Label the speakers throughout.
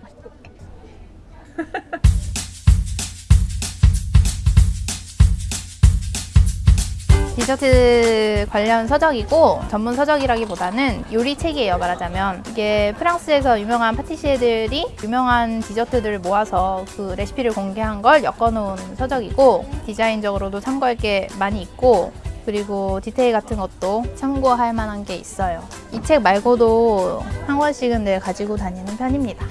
Speaker 1: 맛있고.
Speaker 2: 디저트 관련 서적이고 전문 서적이라기보다는 요리책이에요 말하자면 이게 프랑스에서 유명한 파티시에들이 유명한 디저트들을 모아서 그 레시피를 공개한 걸 엮어놓은 서적이고 디자인적으로도 참고할 게 많이 있고 그리고 디테일 같은 것도 참고할 만한 게 있어요 이 책 말고도 한 권씩은 늘 가지고 다니는 편입니다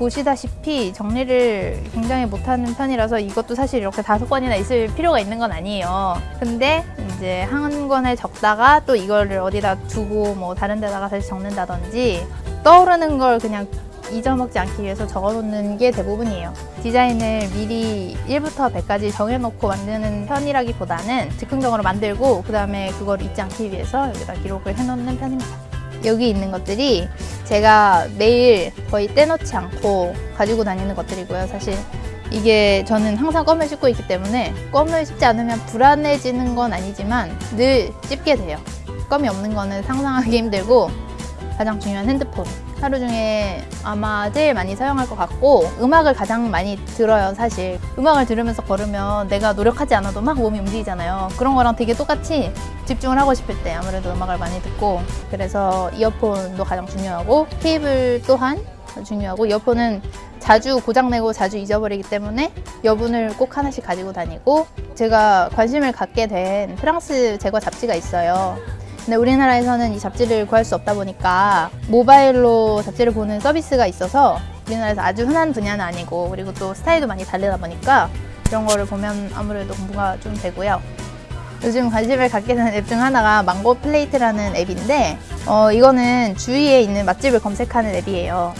Speaker 2: 보시다시피 정리를 굉장히 못하는 편이라서 이것도 사실 이렇게 다섯 권이나 있을 필요가 있는 건 아니에요. 근데 이제 한 권을 적다가 또 이거를 어디다 두고 뭐 다른 데다가 다시 적는다든지 떠오르는 걸 그냥 잊어먹지 않기 위해서 적어놓는 게 대부분이에요. 디자인을 미리 1부터 100까지 정해놓고 만드는 편이라기보다는 즉흥적으로 만들고 그 다음에 그걸 잊지 않기 위해서 여기다 기록을 해놓는 편입니다. 여기 있는 것들이 제가 매일 거의 떼놓지 않고 가지고 다니는 것들이고요. 사실 이게 저는 항상 껌을 씹고 있기 때문에 껌을 씹지 않으면 불안해지는 건 아니지만 늘 씹게 돼요. 껌이 없는 거는 상상하기 힘들고 가장 중요한 핸드폰. 하루 중에 아마 제일 많이 사용할 것 같고 음악을 가장 많이 들어요 사실. 음악을 들으면서 걸으면 내가 노력하지 않아도 막 몸이 움직이잖아요. 그런 거랑 되게 똑같이 집중을 하고 싶을 때 아무래도 음악을 많이 듣고 그래서 이어폰도 가장 중요하고 케이블 또한 중요하고 이어폰은 자주 고장내고 자주 잊어버리기 때문에 여분을 꼭 하나씩 가지고 다니고 제가 관심을 갖게 된 프랑스 제과 잡지가 있어요 근데 우리나라에서는 이 잡지를 구할 수 없다 보니까 모바일로 잡지를 보는 서비스가 있어서 우리나라에서 아주 흔한 분야는 아니고 그리고 또 스타일도 많이 다르다 보니까 이런 거를 보면 아무래도 공부가 좀 되고요. 요즘 관심을 갖게 되는 앱중 하나가 망고 플레이트라는 앱인데 어, 이거는 주위에 있는 맛집을 검색하는 앱이에요.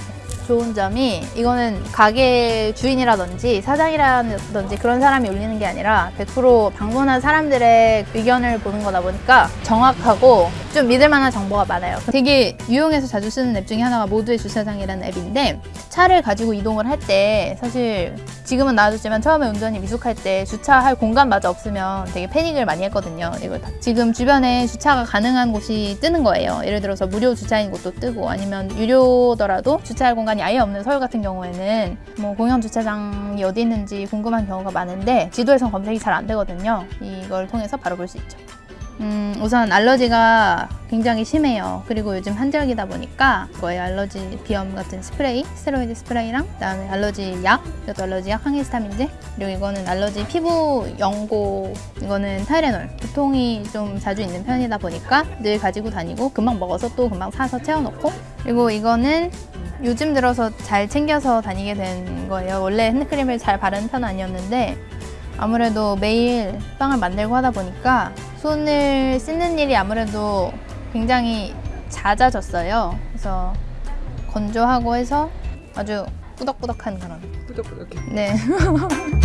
Speaker 2: 좋은 점이 이거는 가게 주인이라든지 사장이라든지 그런 사람이 올리는 게 아니라 100% 방문한 사람들의 의견을 보는 거다 보니까 정확하고 좀 믿을 만한 정보가 많아요. 되게 유용해서 자주 쓰는 앱 중에 하나가 모두의 주차장이라는 앱인데 차를 가지고 이동을 할 때 사실 지금은 나아졌지만 처음에 운전이 미숙할 때 주차할 공간마저 없으면 되게 패닉을 많이 했거든요. 이걸 다- 지금 주변에 주차가 가능한 곳이 뜨는 거예요. 예를 들어서 무료 주차인 곳도 뜨고 아니면 유료더라도 주차할 공간이 아예 없는 서울 같은 경우에는 뭐 공영 주차장이 어디 있는지 궁금한 경우가 많은데 지도에선 검색이 잘 안 되거든요. 이걸 통해서 바로 볼 수 있죠. 음, 우선 알러지가 굉장히 심해요. 그리고 요즘 한절기다 보니까 거의 알러지 비염 같은 스프레이, 스테로이드 스프레이랑 그다음에 알러지 약, 이것도 알러지 약 항히스타민제, 그리고 이거는 알러지 피부 연고, 이거는 타이레놀. 두통이 좀 자주 있는 편이다 보니까 늘 가지고 다니고 금방 먹어서 또 금방 사서 채워놓고 그리고 이거는 요즘 들어서 잘 챙겨서 다니게 된 거예요. 원래 핸드크림을 잘 바르는 편은 아니었는데 아무래도 매일 빵을 만들고 하다 보니까 손을 씻는 일이 아무래도 굉장히 잦아졌어요. 그래서 건조하고 해서 아주 꾸덕꾸덕한 그런.
Speaker 1: 꾸덕꾸덕해.
Speaker 2: 네.